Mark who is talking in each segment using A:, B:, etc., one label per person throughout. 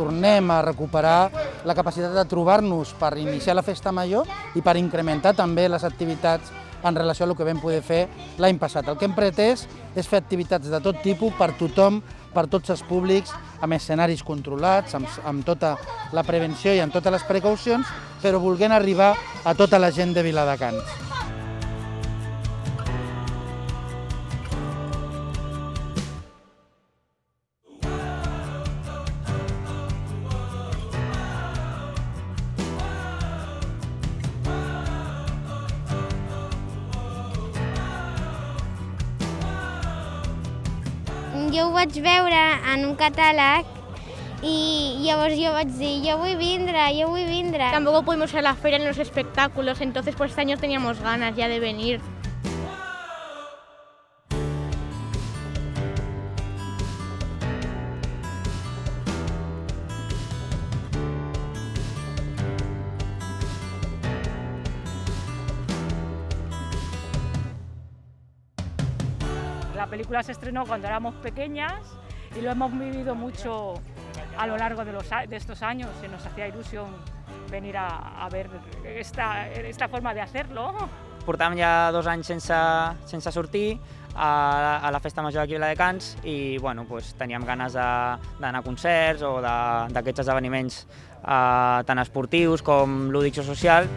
A: tornem a recuperar la capacitat de trobar-nos per iniciar la festa major i per incrementar també les activitats en relació a el que vam poder fer l'any passat. El que hem pretès és fer activitats de tot tipus per tothom, per tots els públics, amb escenaris controlats, amb, amb tota la prevenció i amb totes les precaucions, però volguent arribar a tota la gent de Viladecans.
B: Jo ho vaig veure en un catàleg i llavors jo vaig dir, jo vull vindre, jo vull vindre.
C: Tampoco pudimos ir a la feria en los espectáculos, entonces pues este año teníamos ganas ya de venir.
D: La película se estrenó cuando éramos pequeñas y lo hemos vivido mucho a lo largo de, los, de estos años y nos hacía ilusión venir a, a ver esta, esta forma de hacerlo.
E: Portàvem ja dos anys sense, sense sortir a, a la Festa Major aquí a Viladecans i bueno, pues, teníem ganes d'anar a concerts o d'aquests esdeveniments eh, tant esportius com lúdics o social.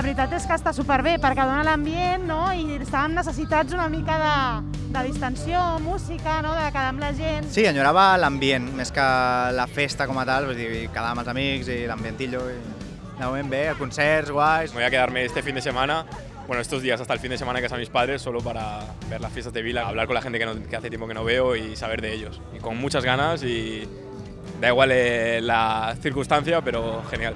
F: La veritat és que està superbé perquè dona l'ambient no? i estàvem necessitats una mica de, de distensió, música, no? de quedar amb la gent.
G: Sí, enyorava l'ambient, més que la festa com a tal, vull dir, quedar amb els amics i l'ambientillo. I... De moment bé, concerts, guais.
H: Voy a quedarme este fin de semana, bueno, estos días hasta el fin de semana que de mis padres, solo para ver las fiestas de Vila, hablar con la gente que, no- que hace tiempo que no veo y saber de ellos. Y con muchas ganas y da igual eh, la circunstancia, pero genial.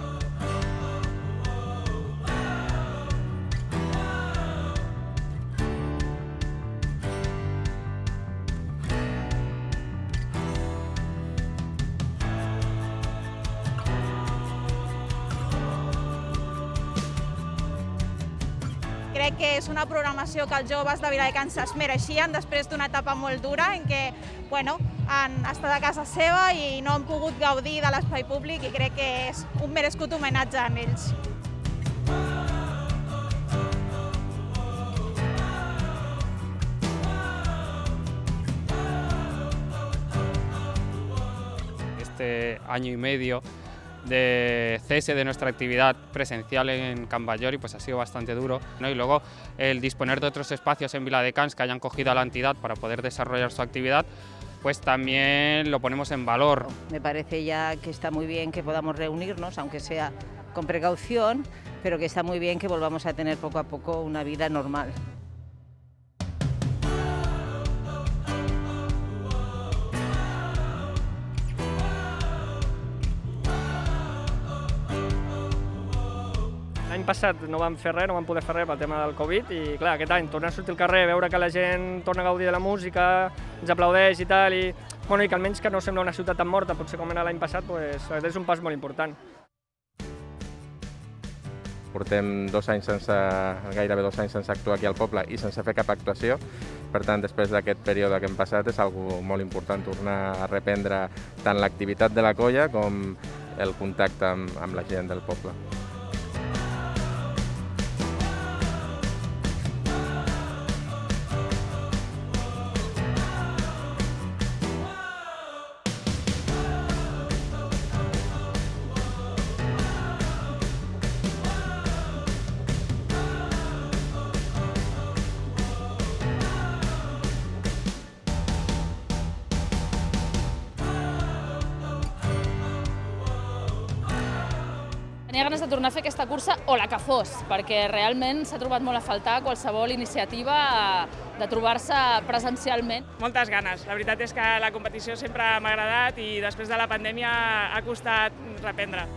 I: Crec que és una programació que els joves de Viladecans es mereixien després d'una etapa molt dura en què bueno, han estat a casa seva i no han pogut gaudir de l'espai públic i crec que és un merescut homenatge a ells.
J: este año y medio de cese de nuestra actividad presencial en Can Ballori, pues ha sido bastante duro. ¿no? Y luego el disponer de otros espacios en Viladecans que hayan cogido a la entidad para poder desarrollar su actividad, pues también lo ponemos en valor.
K: Me parece ya que está muy bien que podamos reunirnos, aunque sea con precaución, pero que está muy bien que volvamos a tener poco a poco una vida normal.
L: L'any passat no vam fer res, no vam poder fer res pel tema del Covid i clar, aquest any tornar a sortir al carrer, veure que la gent torna a gaudir de la música, ens aplaudeix i tal, i, bueno, i que almenys que no sembla una ciutat tan morta, potser com era l'any passat, pues, és un pas molt important.
M: Portem dos anys sense, gairebé dos anys sense actuar aquí al poble i sense fer cap actuació. Per tant, després d'aquest període que hem passat és algo molt important tornar a reprendre tant l'activitat de la colla com el contacte amb, amb la gent del poble.
N: Tenia ganes de tornar a fer aquesta cursa o la que fos, perquè realment s'ha trobat molt a faltar qualsevol iniciativa de trobar-se presencialment.
O: Moltes ganes. La veritat és que la competició sempre m'ha agradat i després de la pandèmia ha costat reprendre.